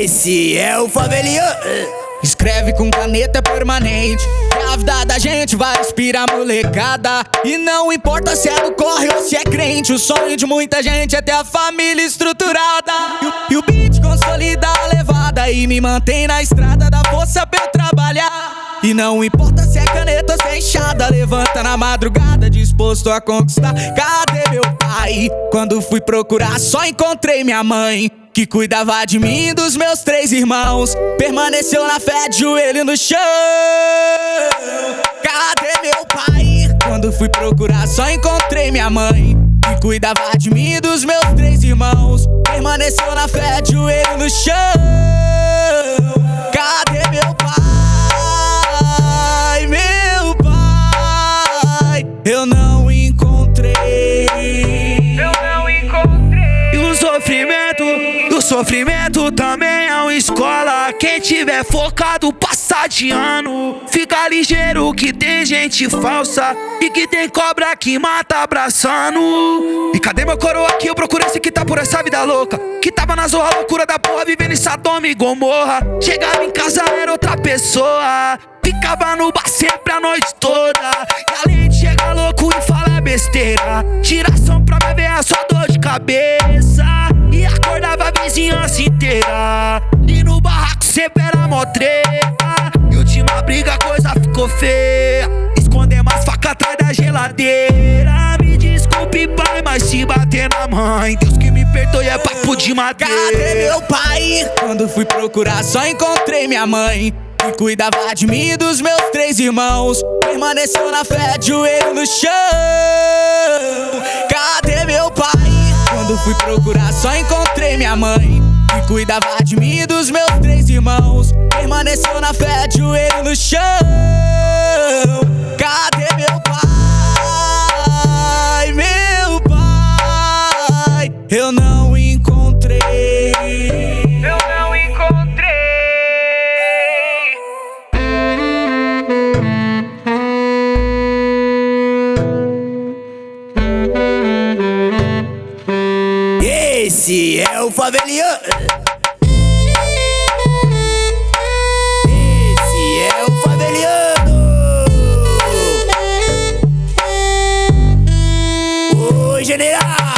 Esse é o faveliano. Escreve com caneta permanente. Que a vida da gente vai inspirar molecada. E não importa se é do corre ou se é crente O sonho de muita gente é ter a família estruturada. E o, e o beat consolida a levada E me mantém na estrada da força pra eu trabalhar. E não importa se é caneta se é Levanta na madrugada disposto a conquistar. Cadê meu pai? Quando fui procurar só encontrei minha mãe que cuidava de mim e dos meus três irmãos. Permaneceu na fé de joelho no chão. Cadê meu pai? Quando fui procurar, só encontrei minha mãe. Que cuidava de mim e dos meus três irmãos. Permaneceu na fé de joelho no chão. Cadê meu pai? Meu pai, eu não sofrimento também é uma escola. Quem tiver focado, passa de ano. Fica ligeiro que tem gente falsa. E que tem cobra que mata abraçando. E cadê meu coroa aqui? Eu procuro esse que tá por essa vida louca. Que tava na zorra loucura da porra, vivendo em Sodoma e Gomorra. Chegava em casa, era outra pessoa. Ficava no bar sempre a noite toda. E além de chegar louco e falar besteira, tiração pra beber a sua dor de cabeça vizinhança inteira. E no barraco sempre era mó treta. E última briga a coisa ficou feia. Esconder mais faca atrás da geladeira. Me desculpe pai, mas se bater na mãe Deus que me perdoe é papo de madeira. Cadê meu pai? Quando fui procurar só encontrei minha mãe. Que cuidava de mim e dos meus três irmãos. Permaneceu na fé, joelho no chão. Cadê fui procurar só encontrei minha mãe Que cuidava de mim e dos meus três irmãos Permaneceu na fé de joelho no chão Cadê meu pai? Meu pai Eu não Esse é, eh. é o faveliano. Esse é o faveliano. Oi, general.